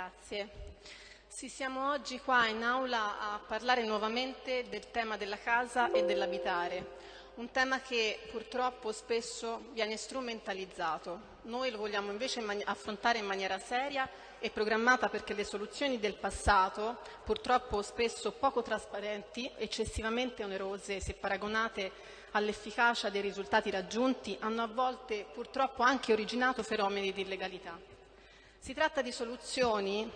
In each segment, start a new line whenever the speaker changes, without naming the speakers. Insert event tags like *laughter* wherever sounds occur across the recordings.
Grazie. Sì, siamo oggi qua in aula a parlare nuovamente del tema della casa e dell'abitare, un tema che purtroppo spesso viene strumentalizzato. Noi lo vogliamo invece affrontare in maniera seria e programmata perché le soluzioni del passato, purtroppo spesso poco trasparenti, eccessivamente onerose se paragonate all'efficacia dei risultati raggiunti, hanno a volte purtroppo anche originato fenomeni di illegalità. Si tratta di soluzioni,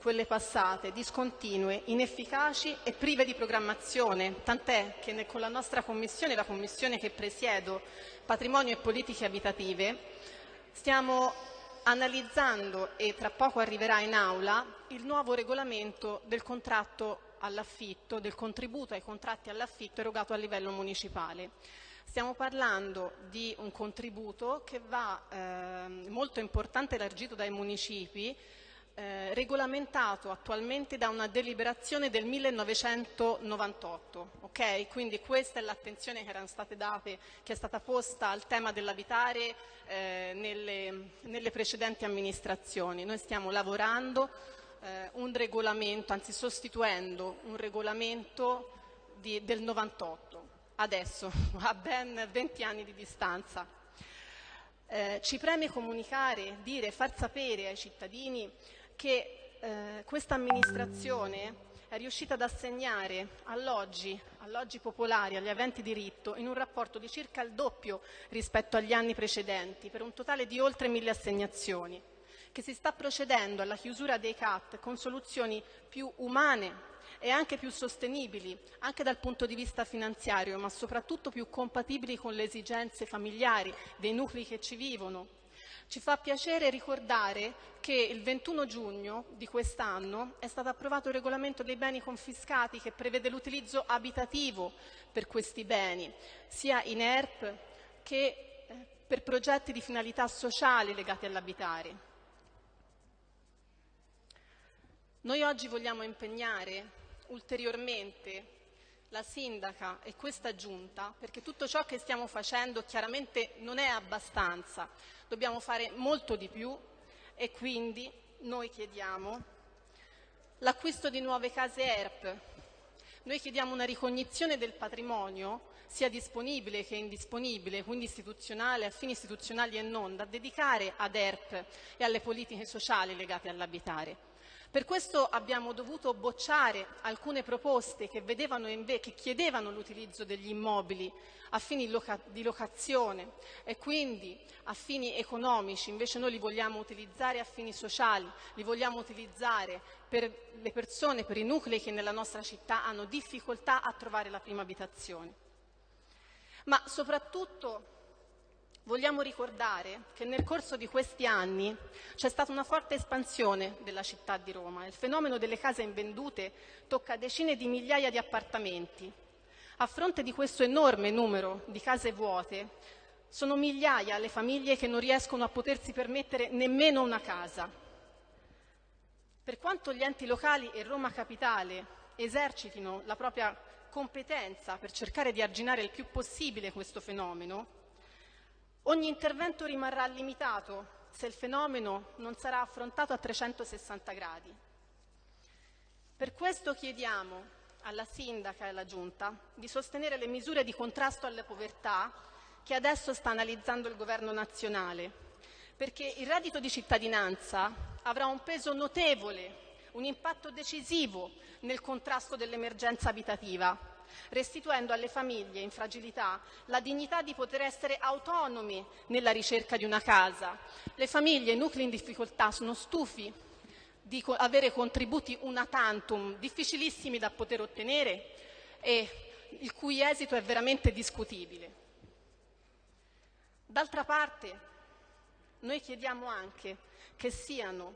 quelle passate, discontinue, inefficaci e prive di programmazione, tant'è che con la nostra Commissione, la Commissione che presiedo, Patrimonio e Politiche Abitative, stiamo analizzando e tra poco arriverà in aula il nuovo regolamento del contratto all'affitto, del contributo ai contratti all'affitto erogato a livello municipale. Stiamo parlando di un contributo che va eh, molto importante elargito dai municipi, eh, regolamentato attualmente da una deliberazione del 1998. Okay? Quindi questa è l'attenzione che, che, è stata posta al tema dell'abitare eh, nelle, nelle, precedenti amministrazioni. Noi stiamo lavorando eh, un regolamento, anzi sostituendo un regolamento di, del 98 adesso, *laughs* a ben 20 anni di distanza. Eh, ci preme comunicare, dire, far sapere ai cittadini che eh, questa amministrazione è riuscita ad assegnare alloggi, alloggi popolari, agli aventi diritto, in un rapporto di circa il doppio rispetto agli anni precedenti, per un totale di oltre mille assegnazioni, che si sta procedendo alla chiusura dei CAT con soluzioni più umane, e anche più sostenibili, anche dal punto di vista finanziario, ma soprattutto più compatibili con le esigenze familiari dei nuclei che ci vivono. Ci fa piacere ricordare che il 21 giugno di quest'anno è stato approvato il regolamento dei beni confiscati che prevede l'utilizzo abitativo per questi beni, sia in ERP che eh, per progetti di finalità sociali legati all'abitare. Noi oggi vogliamo impegnare ulteriormente la sindaca e questa giunta, perché tutto ciò che stiamo facendo chiaramente non è abbastanza, dobbiamo fare molto di più e quindi noi chiediamo l'acquisto di nuove case ERP, noi chiediamo una ricognizione del patrimonio sia disponibile che indisponibile, quindi istituzionale, a fini istituzionali e non, da dedicare ad ERP e alle politiche sociali legate all'abitare. Per questo abbiamo dovuto bocciare alcune proposte che, che chiedevano l'utilizzo degli immobili a fini loca di locazione e quindi a fini economici, invece noi li vogliamo utilizzare a fini sociali, li vogliamo utilizzare per le persone, per i nuclei che nella nostra città hanno difficoltà a trovare la prima abitazione. Ma soprattutto Vogliamo ricordare che nel corso di questi anni c'è stata una forte espansione della città di Roma. Il fenomeno delle case invendute tocca decine di migliaia di appartamenti. A fronte di questo enorme numero di case vuote, sono migliaia le famiglie che non riescono a potersi permettere nemmeno una casa. Per quanto gli enti locali e Roma Capitale esercitino la propria competenza per cercare di arginare il più possibile questo fenomeno, Ogni intervento rimarrà limitato se il fenomeno non sarà affrontato a 360 gradi. Per questo chiediamo alla Sindaca e alla Giunta di sostenere le misure di contrasto alla povertà che adesso sta analizzando il Governo nazionale, perché il reddito di cittadinanza avrà un peso notevole, un impatto decisivo nel contrasto dell'emergenza abitativa restituendo alle famiglie in fragilità la dignità di poter essere autonomi nella ricerca di una casa. Le famiglie i nuclei in difficoltà sono stufi di avere contributi una tantum difficilissimi da poter ottenere e il cui esito è veramente discutibile. D'altra parte, noi chiediamo anche che siano,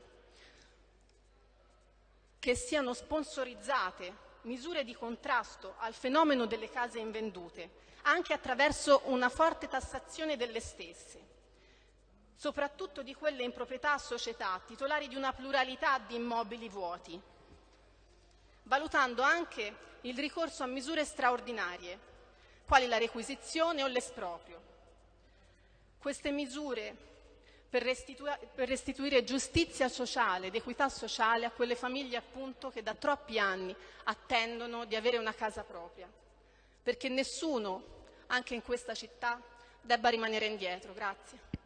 che siano sponsorizzate misure di contrasto al fenomeno delle case invendute, anche attraverso una forte tassazione delle stesse, soprattutto di quelle in proprietà a società titolari di una pluralità di immobili vuoti, valutando anche il ricorso a misure straordinarie, quali la requisizione o l'esproprio. Queste misure per, restitu- per restituire giustizia sociale ed equità sociale a quelle famiglie appunto che da troppi anni attendono di avere una casa propria. Perché nessuno, anche in questa città, debba rimanere indietro. Grazie.